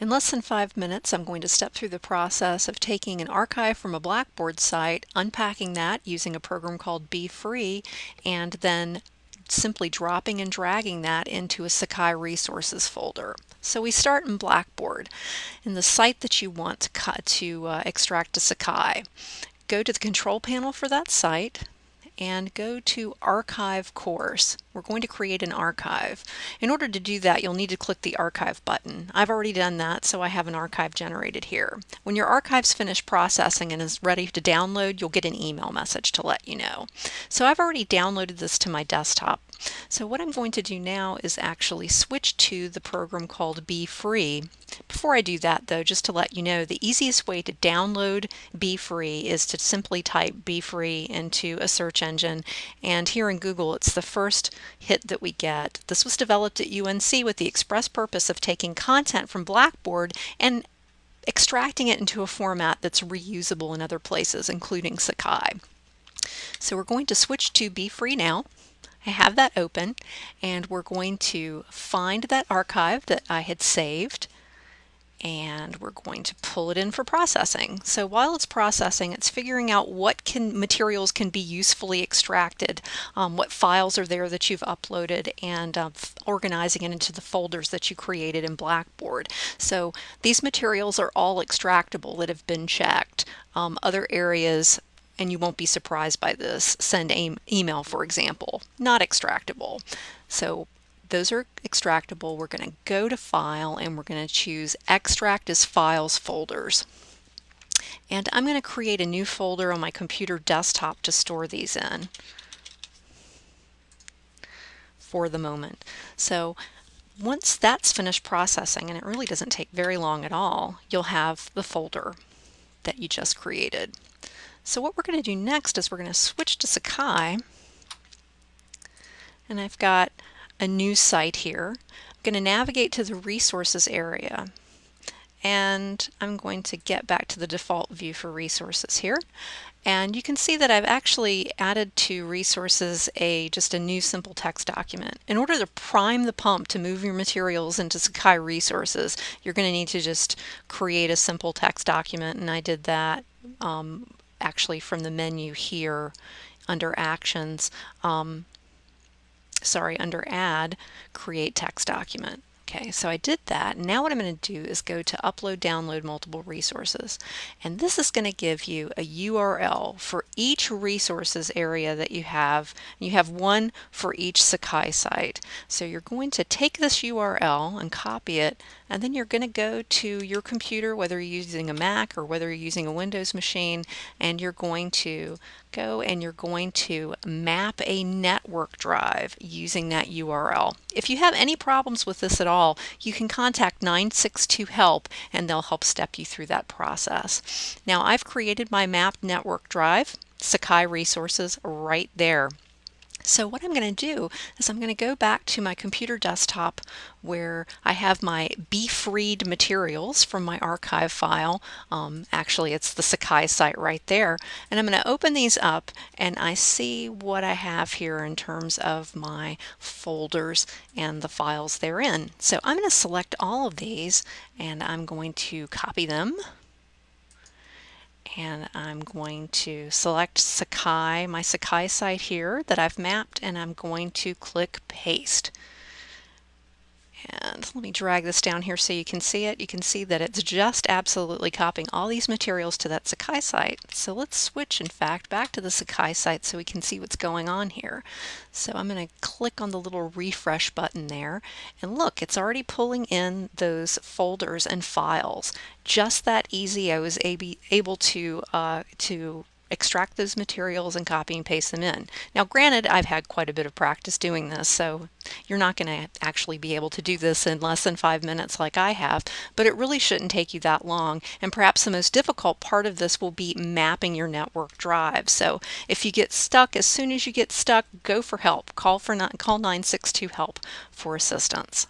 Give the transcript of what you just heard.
In less than five minutes, I'm going to step through the process of taking an archive from a Blackboard site, unpacking that using a program called BeFree, and then simply dropping and dragging that into a Sakai resources folder. So we start in Blackboard. In the site that you want to, cut, to uh, extract to Sakai, go to the control panel for that site, and go to Archive Course. We're going to create an archive. In order to do that, you'll need to click the Archive button. I've already done that, so I have an archive generated here. When your archive's finished processing and is ready to download, you'll get an email message to let you know. So I've already downloaded this to my desktop. So what I'm going to do now is actually switch to the program called BeFree. Before I do that though, just to let you know, the easiest way to download BeFree is to simply type BeFree into a search engine and here in Google it's the first hit that we get. This was developed at UNC with the express purpose of taking content from Blackboard and extracting it into a format that's reusable in other places, including Sakai. So we're going to switch to BeFree now. I have that open and we're going to find that archive that I had saved and we're going to pull it in for processing. So while it's processing, it's figuring out what can materials can be usefully extracted, um, what files are there that you've uploaded, and uh, organizing it into the folders that you created in Blackboard. So these materials are all extractable that have been checked. Um, other areas and you won't be surprised by this, send email, for example, not extractable. So those are extractable. We're going to go to File and we're going to choose Extract as Files folders. And I'm going to create a new folder on my computer desktop to store these in for the moment. So once that's finished processing, and it really doesn't take very long at all, you'll have the folder that you just created. So what we're going to do next is we're going to switch to Sakai. And I've got a new site here. I'm going to navigate to the resources area. And I'm going to get back to the default view for resources here. And you can see that I've actually added to resources a just a new simple text document. In order to prime the pump to move your materials into Sakai resources, you're going to need to just create a simple text document. And I did that um, actually from the menu here under Actions, um, sorry, under Add, Create Text Document. Okay, so I did that. Now what I'm going to do is go to upload, download multiple resources. And this is going to give you a URL for each resources area that you have. You have one for each Sakai site. So you're going to take this URL and copy it, and then you're going to go to your computer, whether you're using a Mac or whether you're using a Windows machine, and you're going to go and you're going to map a network drive using that URL. If you have any problems with this at all, you can contact 962 HELP and they'll help step you through that process. Now I've created my mapped network drive, Sakai resources right there. So what I'm going to do is I'm going to go back to my computer desktop where I have my BeFreed materials from my archive file. Um, actually, it's the Sakai site right there. And I'm going to open these up and I see what I have here in terms of my folders and the files they're in. So I'm going to select all of these and I'm going to copy them and I'm going to select Sakai, my Sakai site here that I've mapped, and I'm going to click Paste. And let me drag this down here so you can see it. You can see that it's just absolutely copying all these materials to that Sakai site. So let's switch, in fact, back to the Sakai site so we can see what's going on here. So I'm going to click on the little refresh button there. And look, it's already pulling in those folders and files. Just that easy. I was able to, uh, to extract those materials and copy and paste them in. Now granted I've had quite a bit of practice doing this so you're not going to actually be able to do this in less than five minutes like I have but it really shouldn't take you that long and perhaps the most difficult part of this will be mapping your network drive. So if you get stuck as soon as you get stuck go for help. Call for call 962 help for assistance.